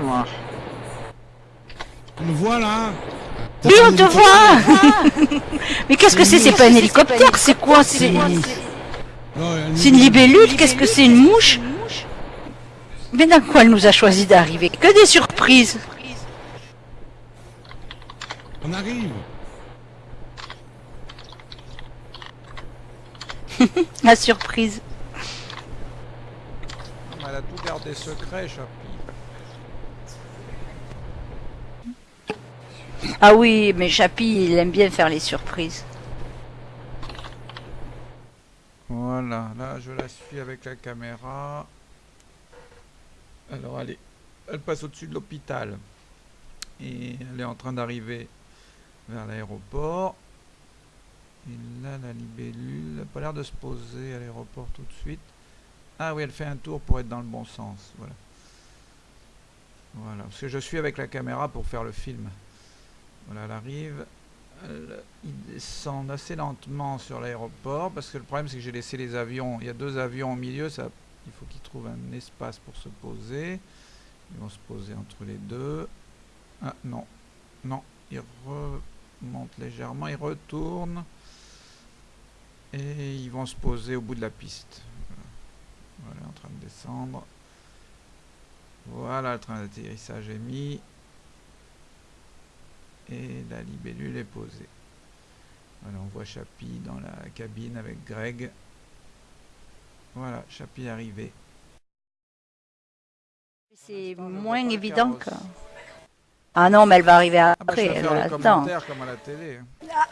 moi. On le voit là Oui, on te voit Mais qu'est-ce que c'est C'est pas un hélicoptère, c'est quoi C'est une libellule Qu'est-ce que c'est Une mouche Mais dans quoi elle nous a choisi d'arriver Que des surprises On arrive La surprise. Elle a tout gardé secret, Chapi. Ah oui, mais Chapi, il aime bien faire les surprises. Voilà, là je la suis avec la caméra. Alors allez, elle passe au-dessus de l'hôpital. Et elle est en train d'arriver vers l'aéroport. Et là la libellule n'a pas l'air de se poser à l'aéroport tout de suite. Ah oui, elle fait un tour pour être dans le bon sens. Voilà. Voilà, parce que je suis avec la caméra pour faire le film. Voilà, elle arrive. Ils descendent assez lentement sur l'aéroport parce que le problème c'est que j'ai laissé les avions. Il y a deux avions au milieu, il faut qu'ils trouvent un espace pour se poser. Ils vont se poser entre les deux. Ah non, non, ils remontent légèrement, ils retournent et ils vont se poser au bout de la piste. Voilà, en train de descendre. Voilà, le train d'atterrissage est mis. Et la libellule est posée. Voilà, on voit Chapi dans la cabine avec Greg. Voilà, Chapi est arrivé. C'est vois moins évident que... Ah non, mais elle va arriver Ah bah, après. elle commentaire comme à la télé.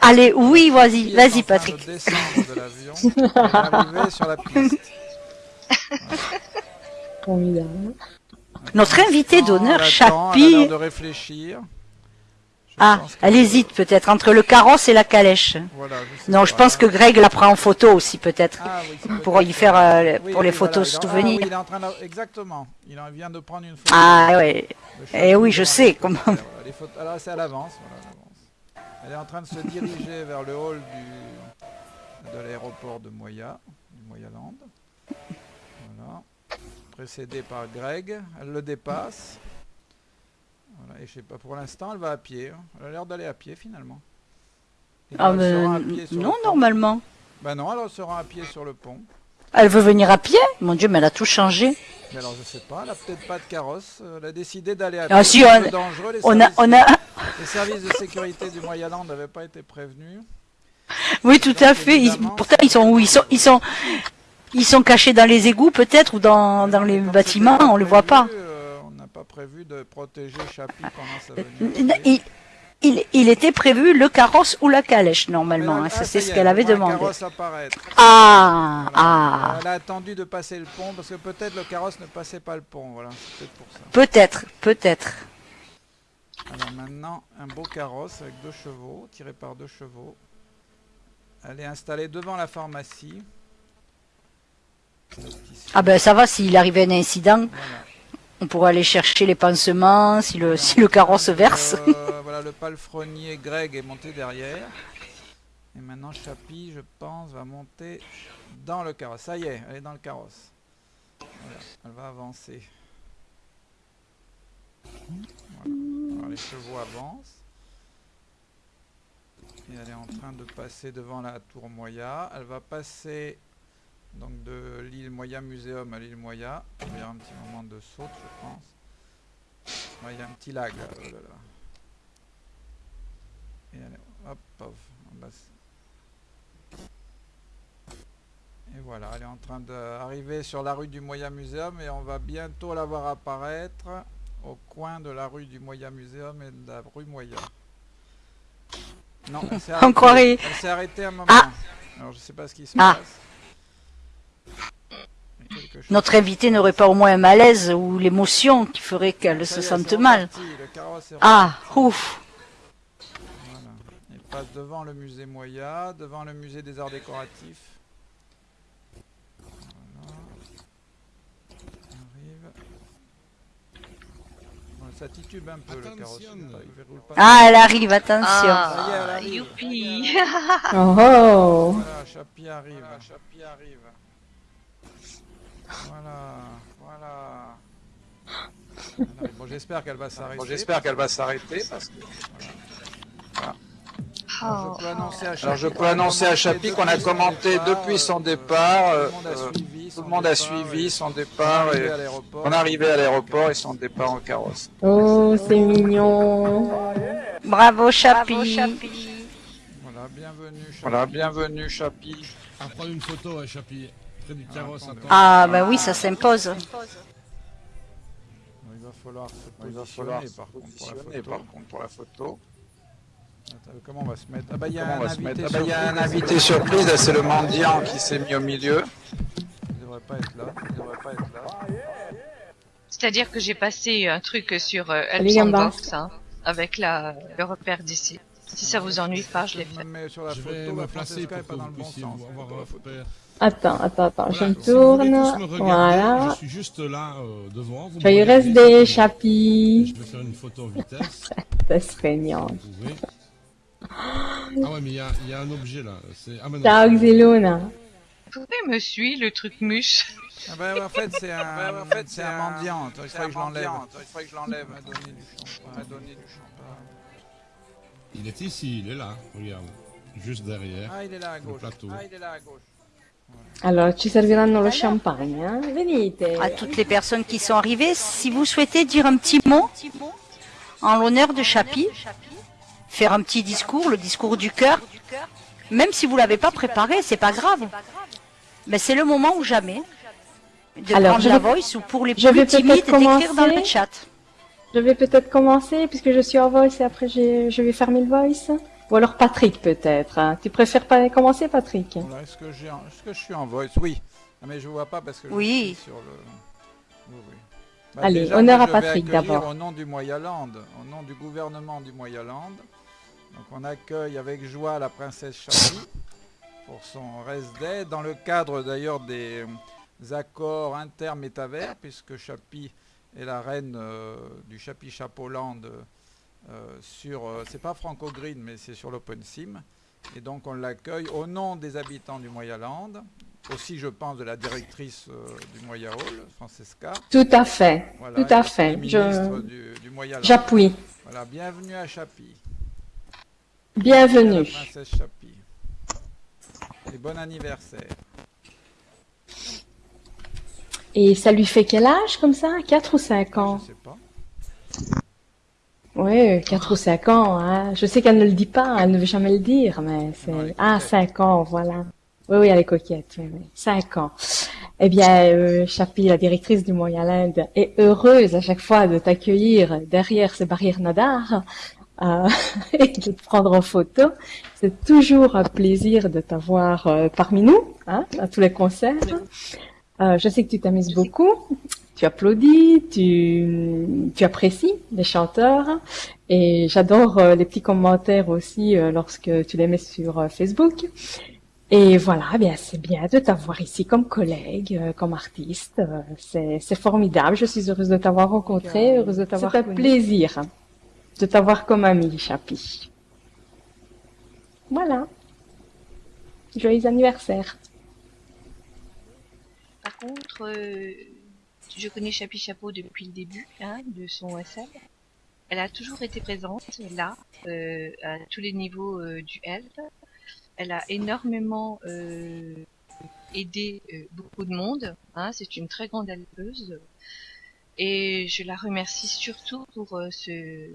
Allez, oui, vas-y, vas-y Patrick. de descendre de l'avion et d'arriver sur la piste. Notre invité d'honneur, Chapi... de réfléchir. Ah, elle hésite peut-être entre le carrosse et la calèche. Voilà, je sais Non, je pense que Greg la prend en photo aussi peut-être. Ah oui, pour y faire, euh, pour les photos souvenirs. Ah oui, il est en train de... Exactement. Il en vient de prendre une photo. Ah Eh Chapi oui, je sais, comment- les photos- Alors c'est à l'avance. Voilà. Elle est en train de se diriger vers le hall du... de l'aéroport de Moya, du Moyaland. Voilà. Précédée par Greg. Elle le dépasse. Voilà, et je sais pas, pour l'instant, elle va à pied. hein. Elle a l'air d'aller à pied finalement. Et Ah mais le non, normalement. Bah non, elle se rend à pied sur le pont. Elle veut venir à pied? Mon Dieu, mais elle a tout changé. Mais alors je sais pas, elle a peut-être pas de carrosse. Elle a décidé d'aller à Ah, pied. si, on- dangereux. Les, On a, services, on a, les services de sécurité du Moyen-Land n'avaient pas été prévenus. oui, tout à fait. Ils- pourtant, ils sont où? Ils sont, ils sont, ils sont cachés dans les égouts peut-être ou dans, dans les bâtiments. On le voit pas. euh, prévu de protéger Chapi pendant sa venue. N- Il, il, il était prévu le carrosse ou la calèche normalement. Là- hein, ça, ah, c'est y ce qu'elle avait demandé. carrosse apparaître. Ah, Voilà. ah, Elle a attendu de passer le pont parce que peut-être le carrosse ne passait pas le pont. Voilà, peut-être pour ça. peut-être, peut-être. Alors maintenant, un beau carrosse avec deux chevaux, tiré par deux chevaux. Elle est installée devant la pharmacie. Ah ben ça va. S'il arrivait un incident, Voilà. On pourrait aller chercher les pansements. Si le, si le carrosse verse. Euh, voilà, le palefrenier Greg est monté derrière. Et maintenant, Chapi, je pense, va monter dans le carrosse. Ça y est, elle est dans le carrosse. Elle va avancer. Les chevaux avancent. Et elle est en train de passer devant la tour Moya. Elle va passer donc de l'île Moya Muséum à l'île Moya. Il y avoir un petit moment de saute, je pense. Ouais, il y a un petit lag là. oh là là. Et allez, hop, hop. Et voilà, elle est en train d'arriver sur la rue du Moya Muséum et on va bientôt la voir apparaître au coin de la rue du Moya Muséum et de la rue Moya. Non, elle s'est On arrêtée. croirait- Elle s'est arrêtée un moment. Ah. Alors je sais pas ce qui se Ah. passe. Notre invité n'aurait pas au moins un malaise ou l'émotion qui ferait qu'elle se sente mal. Ah, ouf. Voilà. Il passe devant le musée Moya, devant le musée des arts décoratifs. Voilà. Arrive. Voilà, ça titube un peu le carrosse. Attention. il pas- il verroule pas. Ah, elle arrive, attention. Elle Ah, arrive. youpi Oh, oh. Voilà, Chapi arrive. Chapi arrive. Voilà, voilà. Bon, j'espère qu'elle va s'arrêter. Bon, J'espère qu'elle va s'arrêter parce que Alors, je peux annoncer à peux annoncer à Chapi qu'on a commenté depuis son départ, euh, euh, tout le monde a suivi son départ et on est arrivé à l'aéroport et son départ en carrosse. Oh, c'est mignon. Bravo, Chapi. Voilà, bienvenue. Chapi. Voilà, bienvenue Chapi. À prendre une photo, hein, Chapi. Près du carrosse, attendez. attends. Ah, bah oui, ça s'impose. Il va falloir se Il va positionner falloir se par contre pour la positionner photo. par contre pour la photo. Attends, comment on va se mettre? Ah bah il y a Comment un on va se invité mettre? Ah bah, Il y a un surprise. invité surprise, là, c'est le mendiant qui s'est mis au milieu. Il devrait pas être là. Il devrait pas être là. C'est-à-dire que j'ai passé un truc sur euh, hein, avec la, le repère d'ici. Si ça vous ennuie pas, je l'ai fait. Je vais me placer pour pas que dans vous le bon puissiez la un photo. repère. Attends, attends, attends, je Voilà, me si vous voulez tourne. tous me regarder, Voilà. Je suis juste là euh, devant. Vous me Joyeux reste des simplement. Chapi. Je vais faire une photo en vitesse. C'est feignant. Vous pouvez. Ah ouais, mais il y a, il y a un objet là. C'est ah, mais non, Ciao, c'est- Xelona. Vous pouvez me suivre, le truc mûche Ah bah ouais, en fait c'est un, en fait, c'est un mendiant. Attends, il faudrait que je l'enlève. Il faudrait que je l'enlève. Il m'a donné du champagne. Il m'a donné du champagne. Il est ici, il est là. Regarde. Juste derrière. Ah il est là à gauche. plateau. Ah il est là à gauche. Allora, ci serviranno lo champagne, eh? Venite. À toutes les personnes qui sont arrivées, si vous souhaitez dire un petit mot en l'honneur de Chapi, faire un petit discours, le discours du cœur, même si vous l'avez pas préparé, c'est pas grave. Mais c'est le moment ou jamais de Alors, prendre je la voice ou pour les plus timides d'écrire dans le chat. Je vais peut-être commencer puisque je suis en voice et après je vais fermer le voice. Ou alors Patrick peut-être. hein. Tu préfères pas commencer Patrick? Voilà, est-ce que un- je suis en voice? Oui. Ah, mais je vois pas parce que je Oui. suis sur le. Oui, oui. Bah, Allez, déjà, honneur moi, à Patrick, accueillir d'abord. Au nom du Moyaland, au nom du gouvernement du Moyaland, donc on accueille avec joie la princesse Chapi pour son reste day, dans le cadre d'ailleurs des euh, accords inter-métavers, puisque Chapi est la reine euh, du Chapi Chapeauland euh, sur, euh, c'est pas Franco Green, mais c'est sur l'OpenSim. Et donc on l'accueille au nom des habitants du Moyaland, aussi je pense de la directrice euh, du Moya Hall, Francesca. Tout à fait. Voilà, Tout à fait. Je- du. J'appuie. Voilà, bienvenue à Chapi. Bienvenue. La princesse Chapi. Et bon anniversaire. Et ça lui fait quel âge comme ça? 4 ou 5 ans Je sais pas. Oui, 4 ou 5 ans. Hein. Je sais qu'elle ne le dit pas, elle ne veut jamais le dire, mais c'est... est Ah, coquette. 5 ans, voilà. Oui, oui, elle est coquette. Oui, oui. 5 ans. Eh bien, euh, Chapi, la directrice du Moyen-Land, est heureuse à chaque fois de t'accueillir derrière ces barrières nadar euh, et de te prendre en photo. C'est toujours un plaisir de t'avoir euh, parmi nous, hein, à tous les concerts. Euh, je sais que tu t'amuses beaucoup, tu applaudis, tu, tu apprécies les chanteurs et j'adore euh, les petits commentaires aussi euh, lorsque tu les mets sur euh, Facebook. Et voilà, eh bien c'est bien de t'avoir ici comme collègue, euh, comme artiste. c'est c'est formidable. Je suis heureuse de t'avoir rencontré, heureuse de t'avoir. C'est un plaisir de t'avoir comme ami, Chapi. Voilà. Joyeux anniversaire. Par contre, euh, je connais Chapi Chapeau depuis le début hein, de son SL. Elle a toujours été présente là, euh, à tous les niveaux euh, du HELP. Elle a énormément euh, aidé euh, beaucoup de monde. Hein, C'est une très grande helpeuse. Et je la remercie surtout pour euh, ce,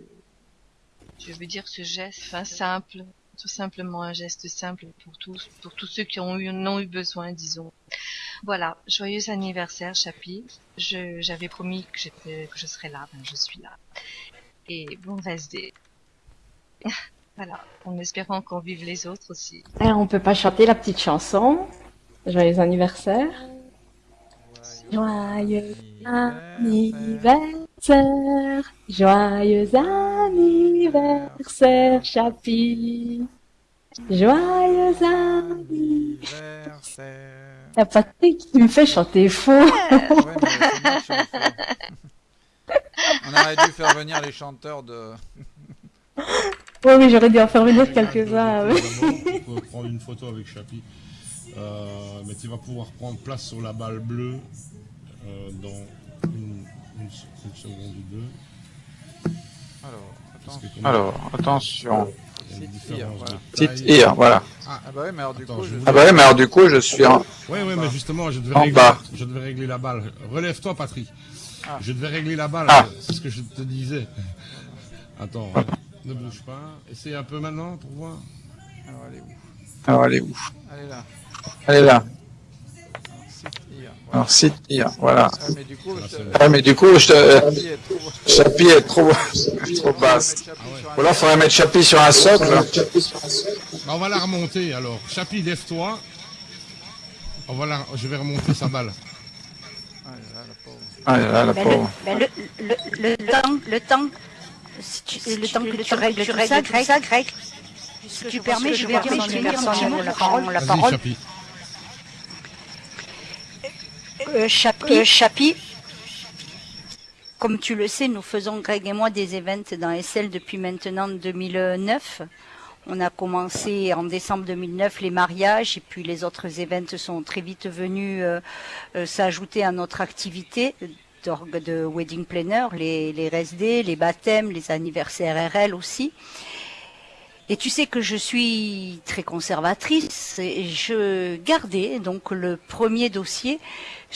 je veux dire, ce geste simple, tout simplement un geste simple pour tous, pour tous ceux qui ont eu, ont eu besoin, disons. Voilà, joyeux anniversaire, Chapi. Je, j'avais promis que j'étais, que je serais là, ben je suis là. Et bon reste des... voilà, en espérant qu'on vive les autres aussi. Alors, on peut pas chanter la petite chanson. Joyeux anniversaire. Joyeux anniversaire. Joyeux anniversaire, Chapi. Joyeux anniversaire. Ah, Patrick, tu me fais chanter faux. Ouais, mais qui. On aurait dû faire venir les chanteurs de. Oui, oui, j'aurais dû en faire venir quelques-uns. Tu peux prendre une photo avec Chapi. Euh, mais tu vas pouvoir prendre place sur la balle bleue euh, dans une une, une seconde ou deux. Alors, Alors, attention. Site voilà. Site here, voilà. Ah bah ouais, mais alors du Attends, coup, je Ah bah ouais, mais alors du coup, je suis en... Ouais, ouais, mais justement, je devais, En régler, bas. je devais régler la balle. Relève-toi, Patrick. Ah. Je devais régler la balle, Ah. c'est ce que je te disais. Attends, ne bouge pas. Essaye un peu maintenant pour voir. Alors, elle est où? Alors, elle est où? Elle est là. Elle est là. Alors, site here. Voilà. Alors, site here, voilà. Ah, mais du coup, Voilà, je c'est te... Ouais, mais du coup, je te... Chapi est trop... Trop, trop basse. Ah ouais. Ou alors, faudrait mettre Chapi sur un socle. Bah, on va la remonter alors. Chapi, lève-toi. On va la... Je vais remonter sa balle. Ah, là, la pauvre. Ah là, la pauvre. le, le, le, le temps, le temps, si tu, le temps que tu règles tout ça, Greg, ça, Greg, si tu permets, je vais tenir gentiment la parole. La Vas-y, parole. Chapi. Euh, Chapi, Chapi, comme tu le sais, nous faisons, Greg et moi, des events dans SL depuis maintenant 2009. On a commencé en décembre 2009 les mariages et puis les autres events sont très vite venus euh, euh, s'ajouter à notre activité d'orgue de wedding planner, les, les RSD, les baptêmes, les anniversaires RL aussi. Et tu sais que je suis très conservatrice et je gardais donc le premier dossier,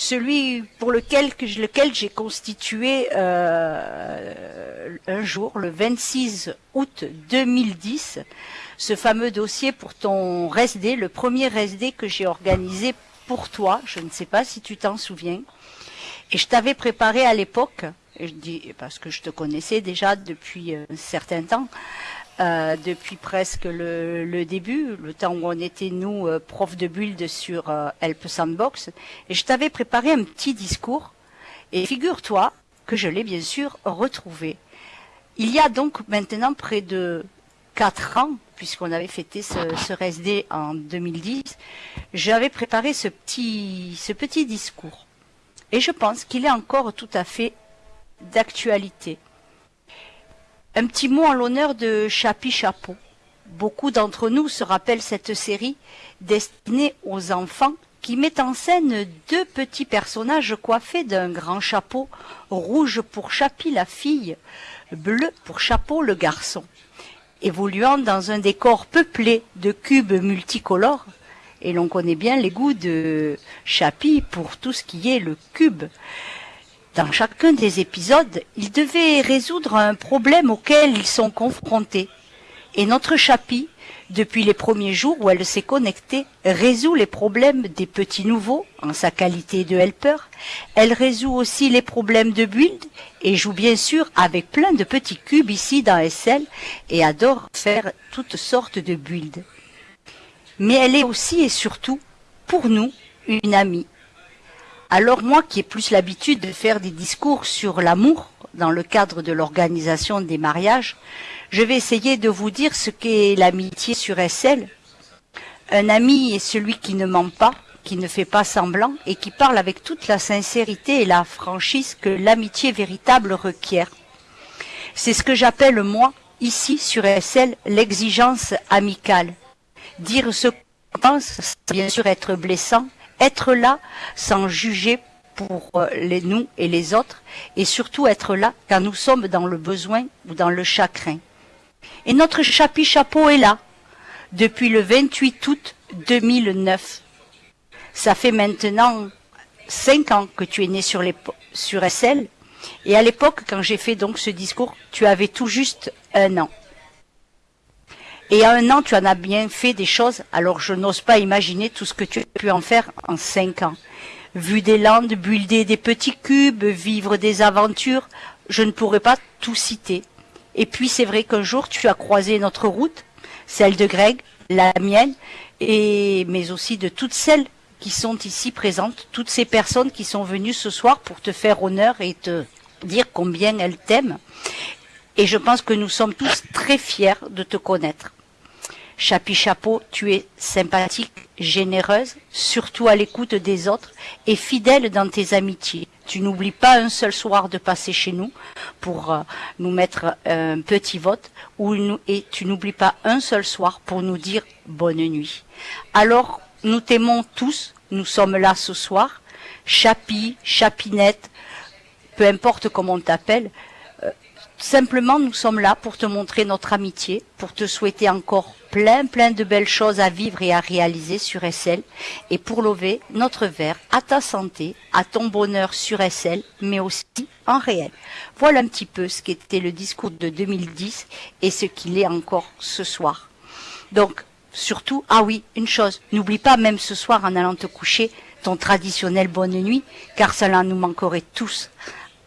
celui pour lequel lequel j'ai constitué euh, un jour, le 26 août 2010, ce fameux dossier pour ton RSD, le premier RSD que j'ai organisé pour toi. Je ne sais pas si tu t'en souviens. Et je t'avais préparé à l'époque, parce que je te connaissais déjà depuis euh, un certain temps, euh, depuis presque le, le début, le temps où on était nous euh, profs de build sur euh, Help Sandbox, et je t'avais préparé un petit discours. Et figure-toi que je l'ai bien sûr retrouvé. Il y a donc maintenant près de quatre ans, puisqu'on avait fêté ce, ce RSD en 2010, j'avais préparé ce petit, ce petit discours. Et je pense qu'il est encore tout à fait d'actualité. Un petit mot en l'honneur de Chapi Chapeau. Beaucoup d'entre nous se rappellent cette série destinée aux enfants qui met en scène deux petits personnages coiffés d'un grand chapeau, rouge pour Chapi la fille, bleu pour Chapeau le garçon. Évoluant dans un décor peuplé de cubes multicolores, et l'on connaît bien les goûts de Chapi pour tout ce qui est le cube. Dans chacun des épisodes, ils devaient résoudre un problème auquel ils sont confrontés. Et notre Chapi, depuis les premiers jours où elle s'est connectée, résout les problèmes des petits nouveaux en sa qualité de helper. Elle résout aussi les problèmes de build et joue bien sûr avec plein de petits cubes ici dans SL et adore faire toutes sortes de builds. Mais elle est aussi et surtout, pour nous, une amie. Alors moi qui ai plus l'habitude de faire des discours sur l'amour dans le cadre de l'organisation des mariages, je vais essayer de vous dire ce qu'est l'amitié sur SL. Un ami est celui qui ne ment pas, qui ne fait pas semblant et qui parle avec toute la sincérité et la franchise que l'amitié véritable requiert. C'est ce que j'appelle moi, ici sur SL, l'exigence amicale. Dire ce qu'on pense, bien sûr être blessant, être là sans juger pour euh, les nous et les autres, et surtout être là quand nous sommes dans le besoin ou dans le chagrin. Et notre chapi chapeau est là, depuis le 28 août 2009. Ça fait maintenant cinq ans que tu es né sur, sur SL, et à l'époque, quand j'ai fait donc ce discours, tu avais tout juste un an. Et à un an, tu en as bien fait des choses, alors je n'ose pas imaginer tout ce que tu as pu en faire en cinq ans. Vu des landes, builder des petits cubes, vivre des aventures, je ne pourrais pas tout citer. Et puis c'est vrai qu'un jour tu as croisé notre route, celle de Greg, la mienne, et mais aussi de toutes celles qui sont ici présentes, toutes ces personnes qui sont venues ce soir pour te faire honneur et te dire combien elles t'aiment. Et je pense que nous sommes tous très fiers de te connaître. Chapi Chapeau, tu es sympathique, généreuse, surtout à l'écoute des autres et fidèle dans tes amitiés. Tu n'oublies pas un seul soir de passer chez nous pour euh, nous mettre un petit vote et tu n'oublies pas un seul soir pour nous dire bonne nuit. Alors, nous t'aimons tous, nous sommes là ce soir. Chapi, Chapinette, peu importe comment on t'appelle. Simplement, nous sommes là pour te montrer notre amitié, pour te souhaiter encore plein, plein de belles choses à vivre et à réaliser sur SL, et pour lever notre verre à ta santé, à ton bonheur sur SL, mais aussi en réel. Voilà un petit peu ce qu'était le discours de 2010 et ce qu'il est encore ce soir. Donc, surtout, ah oui, une chose, n'oublie pas même ce soir en allant te coucher ton traditionnel bonne nuit, car cela nous manquerait tous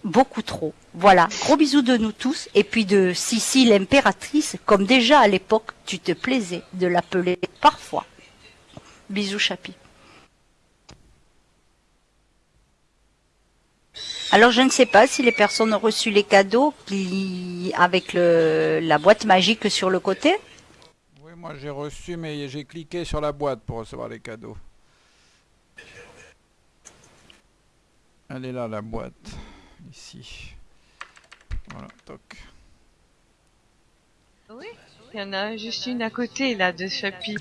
beaucoup trop. Voilà, gros bisous de nous tous, et puis de Sissi l'impératrice, comme déjà à l'époque tu te plaisais de l'appeler parfois. Bisous Chapi. Alors je ne sais pas si les personnes ont reçu les cadeaux avec la boîte magique sur le côté. Oui, moi j'ai reçu, mais j'ai cliqué sur la boîte pour recevoir les cadeaux. Elle est là, la boîte. Ici. Voilà, toc. Oui, il y en a juste une à côté, là, de Chapi.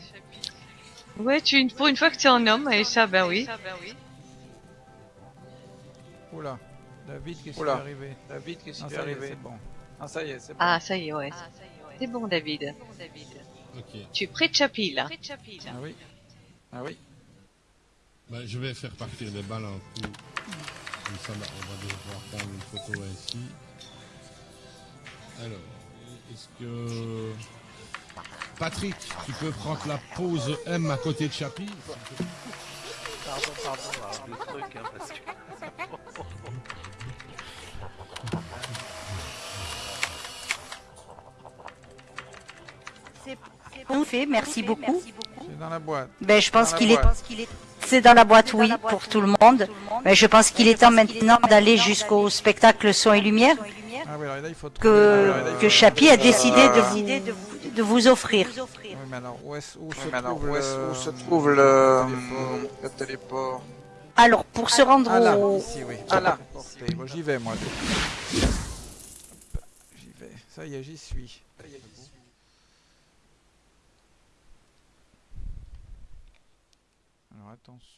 Ouais, tu, pour une fois que tu es en homme, et ça, ben oui. Oula. David, qu'est-ce qui est arrivé? David, qu'est-ce Ah, qui ça est y est, arrivé? c'est bon. Ah, ça y est, c'est bon. Ah, ça y est, ouais. C'est bon, David. Ok. Tu es près de Chapi, là. Ah oui. Ah oui. Bah, je vais faire partir les balles un coup. Comme ça, bah, on va devoir prendre une photo ainsi. Alors, est-ce que... Patrick, tu peux prendre la pause M à côté de Chapi? Pardon, pardon, alors, le truc, hein, parce que... Tout fait, merci beaucoup. C'est dans la boîte. Ben, je pense qu'il est. c'est dans la boîte, oui, pour tout le monde. Mais je pense qu'il est temps maintenant d'aller jusqu'au spectacle son et lumière Ah que, Ah que Chapi a décidé de Euh, vous, de vous offrir. Oui, mais alors, où, est-ce- où se Mais alors, trouve où, le... où se trouve le, téléport le téléport Alors, pour se rendre Ah là, au, ici, oui. Ah là. J'y vais, moi. J'y vais. Ça y est, j'y suis. Attention.